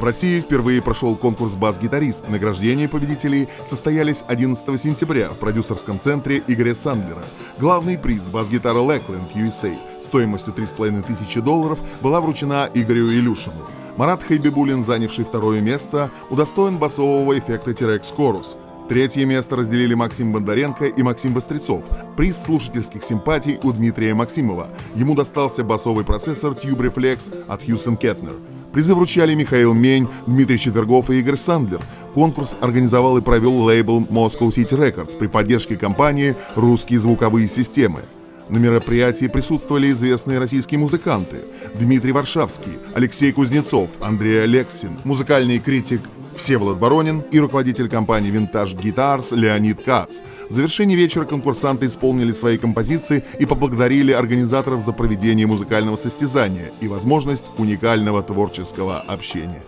В России впервые прошел конкурс «Бас-гитарист». Награждения победителей состоялись 11 сентября в продюсерском центре Игоря Сандлера. Главный приз «Бас-гитара Lackland USA» стоимостью 3,5 тысячи долларов была вручена Игорю Илюшину. Марат Хайбибулин, занявший второе место, удостоен басового эффекта T-Rex Chorus. Третье место разделили Максим Бондаренко и Максим Вострецов. Приз слушательских симпатий у Дмитрия Максимова. Ему достался басовый процессор Tube Reflex от Хьюсен Кетнер. Призы вручали Михаил Мень, Дмитрий Четвергов и Игорь Сандлер. Конкурс организовал и провел лейбл Moscow City Records при поддержке компании «Русские звуковые системы». На мероприятии присутствовали известные российские музыканты Дмитрий Варшавский, Алексей Кузнецов, Андрей Алексин, музыкальный критик Всеволод Баронин и руководитель компании Vintage Guitars Леонид Кац. В завершении вечера конкурсанты исполнили свои композиции и поблагодарили организаторов за проведение музыкального состязания и возможность уникального творческого общения.